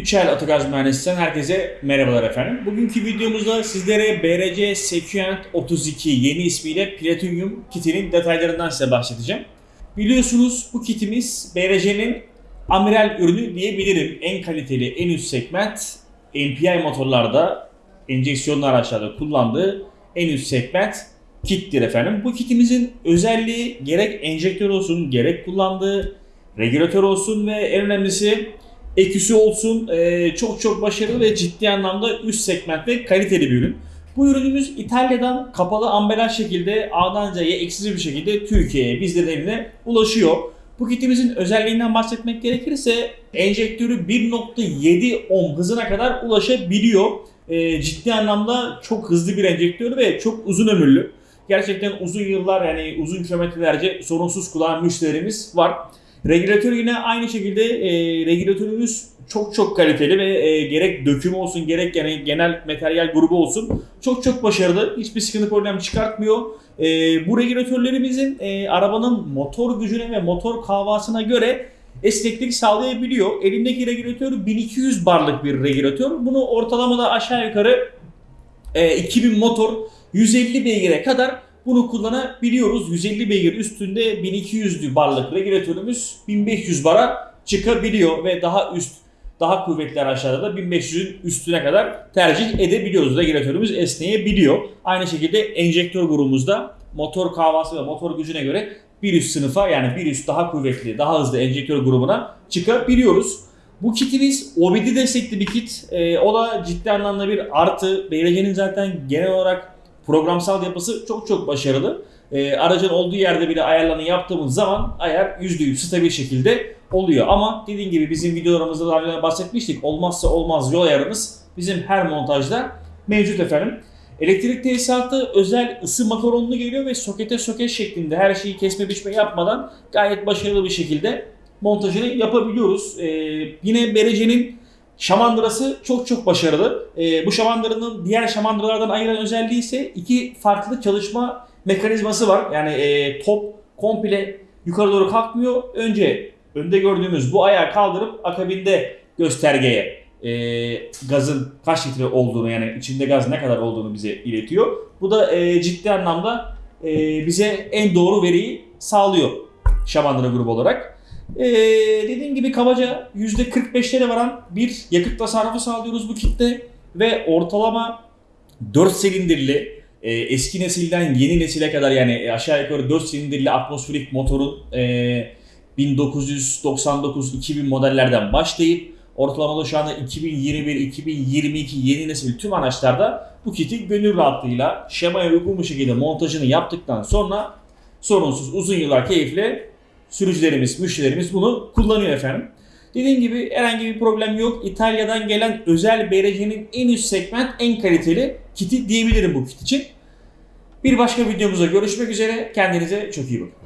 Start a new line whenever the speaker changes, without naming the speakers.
Üçel Otogaz Mühendisliğinden herkese merhabalar efendim. Bugünkü videomuzda sizlere BRC Sequent 32 yeni ismiyle Platinum kitinin detaylarından size bahsedeceğim. Biliyorsunuz bu kitimiz BRC'nin amiral ürünü diyebilirim. En kaliteli, en üst segment MPI motorlarda, enjeksiyonlu araçlarda kullandığı en üst segment kittir efendim. Bu kitimizin özelliği gerek enjektör olsun, gerek kullandığı regülatör olsun ve en önemlisi eküsü olsun e, çok çok başarılı ve ciddi anlamda üst segment ve kaliteli bir ürün. Bu ürünümüz İtalya'dan kapalı ambalaj şekilde A'dan C'ye eksiz bir şekilde Türkiye'ye bizlerin eline ulaşıyor. Bu kitimizin özelliğinden bahsetmek gerekirse enjektörü 1.7 ohm hızına kadar ulaşabiliyor. E, ciddi anlamda çok hızlı bir enjektör ve çok uzun ömürlü. Gerçekten uzun yıllar yani uzun kilometrelerce sorunsuz kullanan müşterimiz var. Regülatör yine aynı şekilde e, regülatörümüz çok çok kaliteli ve e, gerek döküm olsun gerek yani genel materyal grubu olsun çok çok başarılı. Hiçbir sıkıntı problem çıkartmıyor. E, bu regülatörlerimizin e, arabanın motor gücüne ve motor kahvasına göre esneklik sağlayabiliyor. Elimdeki regülatör 1200 barlık bir regülatör. Bunu ortalamada aşağı yukarı e, 2000 motor 150 beygire kadar bunu kullanabiliyoruz. 150 beygir üstünde 1200'lü barlık regülatörümüz 1500 bara çıkabiliyor ve daha üst daha kuvvetli araçlarda da 1500'ün üstüne kadar tercih edebiliyoruz. Regülatörümüz esneyebiliyor. Aynı şekilde enjektör grubumuzda motor kahvası ve motor gücüne göre bir üst sınıfa yani bir üst daha kuvvetli, daha hızlı enjektör grubuna çıkabiliyoruz. Bu kitimiz OBD destekli bir kit. Ee, o da ciddi anlamda bir artı. BLC'nin zaten genel olarak programsal yapısı çok çok başarılı. Ee, aracın olduğu yerde bile ayarlarını yaptığımız zaman ayar %100 stabil şekilde oluyor. Ama dediğim gibi bizim videolarımızda daha önce bahsetmiştik. Olmazsa olmaz yol ayarımız bizim her montajda mevcut efendim. Elektrik tesisatı özel ısı makaronlu geliyor ve sokete soket şeklinde her şeyi kesme biçme yapmadan gayet başarılı bir şekilde montajını yapabiliyoruz. Ee, yine Berece'nin şamandırası çok çok başarılı. Ee, bu şamandıranın diğer şamandıralardan ayıran özelliği ise iki farklı çalışma mekanizması var. Yani e, top komple yukarı doğru kalkmıyor. Önce önde gördüğümüz bu ayağı kaldırıp akabinde göstergeye e, gazın kaç litre olduğunu yani içinde gaz ne kadar olduğunu bize iletiyor. Bu da e, ciddi anlamda e, bize en doğru veriyi sağlıyor şamandıra grubu olarak. Ee, dediğim gibi kabaca %45'lere varan bir yakıt tasarrufu sağlıyoruz bu kitle ve ortalama 4 silindirli e, eski nesilden yeni nesile kadar yani aşağı yukarı 4 silindirli atmosferik motorun e, 1999-2000 modellerden başlayıp ortalamada şu anda 2021-2022 yeni nesil tüm araçlarda bu kiti gönül rahatlığıyla şemaya uygun bir şekilde montajını yaptıktan sonra sorunsuz uzun yıllar keyifle sürücülerimiz, müşterilerimiz bunu kullanıyor efendim. Dediğim gibi herhangi bir problem yok. İtalya'dan gelen özel BRC'nin en üst segment, en kaliteli kiti diyebilirim bu kit için. Bir başka videomuzda görüşmek üzere. Kendinize çok iyi bakın.